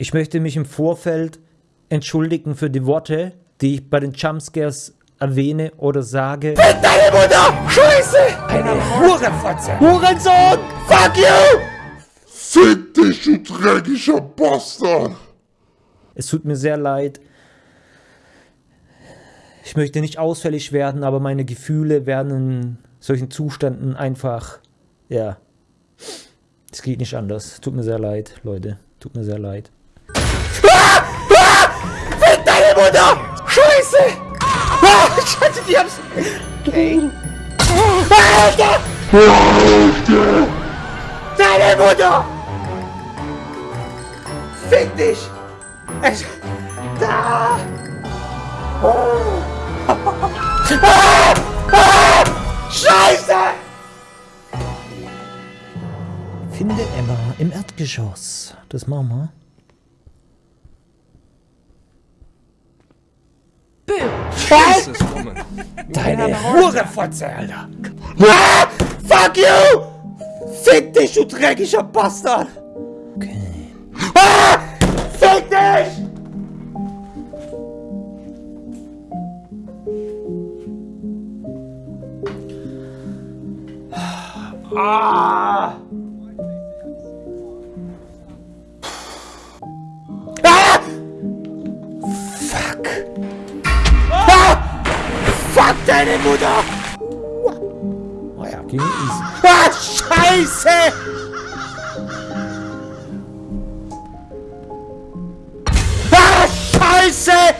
Ich möchte mich im Vorfeld entschuldigen für die Worte, die ich bei den Jumpscares erwähne oder sage. Fick deine Mutter! Scheiße! Eine Hurenfotze! Hurensohn! Fuck you! Fick dich, du dreckiger Bastard! Es tut mir sehr leid. Ich möchte nicht ausfällig werden, aber meine Gefühle werden in solchen Zuständen einfach, ja, es geht nicht anders. Tut mir sehr leid, Leute. Tut mir sehr leid. Ah! Ah! Fick deine Mutter! Scheiße! Ah! Scheiße, die haben's... Okay. Alter! Alter! Deine Mutter! Fick dich! Es... Da! Oh. Ah! Ah! Scheiße! Finde Emma im Erdgeschoss. Das machen wir. Was? Deine Hurenfotze, Alter! Ah! Fuck you! Fick dich, du dreckiger Bastard! Okay. Ah! Fick dich! Ah! Ah! Fuck! Ah! Fuck deine Mutter! Oh ja, ging easy. Ah, Scheiße! Scheiße!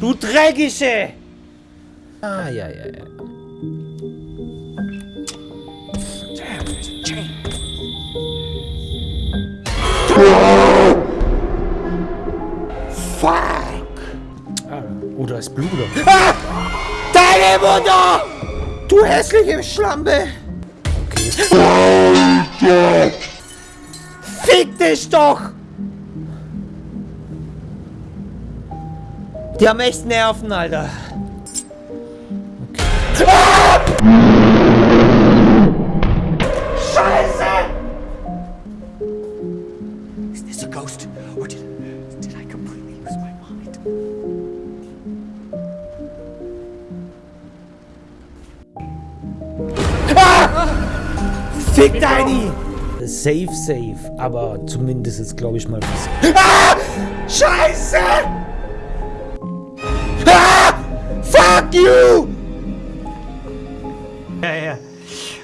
Du Dreckige! Ah, ja, ja, ja. Fuck! Ah, oh, da ist Blut. Ah! Deine Mutter! Du hässliche Schlampe! Alter! Fick dich doch! Die haben echt Nerven, Alter. Ah! Scheiße! Is this a ghost? Or did, did I completely lose my mind? Fick deine! Safe, safe. Aber zumindest ist, glaube ich, mal was. Ah! Scheiße! Fuck you! Ja, ja.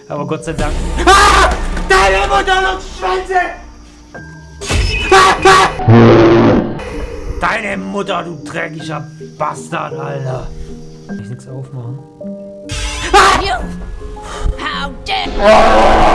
Aber Gott sei Dank. Ah! Deine Mutter und Schwänze! Ah! Ah! Deine Mutter, du dreckiger Bastard, Alter. Kann ich nichts aufmachen? You! How dare!